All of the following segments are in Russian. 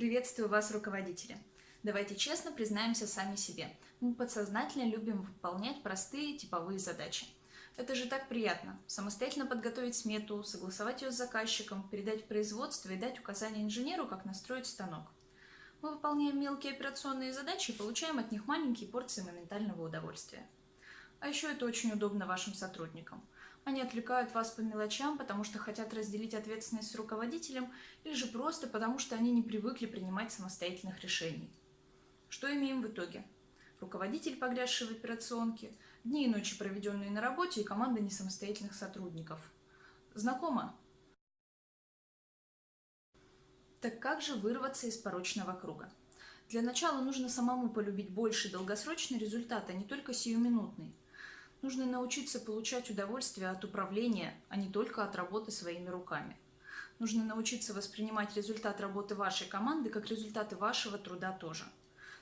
Приветствую вас, руководители! Давайте честно признаемся сами себе. Мы подсознательно любим выполнять простые типовые задачи. Это же так приятно. Самостоятельно подготовить смету, согласовать ее с заказчиком, передать в производство и дать указания инженеру, как настроить станок. Мы выполняем мелкие операционные задачи и получаем от них маленькие порции моментального удовольствия. А еще это очень удобно вашим сотрудникам. Они отвлекают вас по мелочам, потому что хотят разделить ответственность с руководителем, или же просто потому, что они не привыкли принимать самостоятельных решений. Что имеем в итоге? Руководитель, погрязший в операционке, дни и ночи, проведенные на работе, и команда несамостоятельных сотрудников. Знакомо? Так как же вырваться из порочного круга? Для начала нужно самому полюбить больше долгосрочный результат, а не только сиюминутный. Нужно научиться получать удовольствие от управления, а не только от работы своими руками. Нужно научиться воспринимать результат работы вашей команды как результаты вашего труда тоже.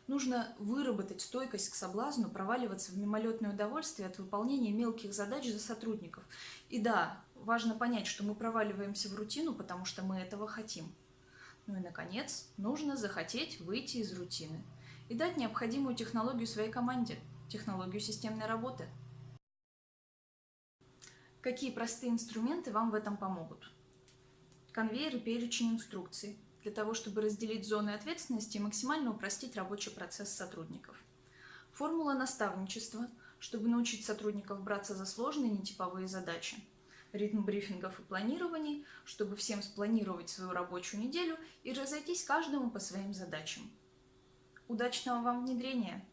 Нужно выработать стойкость к соблазну, проваливаться в мимолетное удовольствие от выполнения мелких задач за сотрудников. И да, важно понять, что мы проваливаемся в рутину, потому что мы этого хотим. Ну и, наконец, нужно захотеть выйти из рутины и дать необходимую технологию своей команде, технологию системной работы – Какие простые инструменты вам в этом помогут? Конвейер и перечень инструкций для того, чтобы разделить зоны ответственности и максимально упростить рабочий процесс сотрудников. Формула наставничества, чтобы научить сотрудников браться за сложные нетиповые задачи. Ритм брифингов и планирований, чтобы всем спланировать свою рабочую неделю и разойтись каждому по своим задачам. Удачного вам внедрения!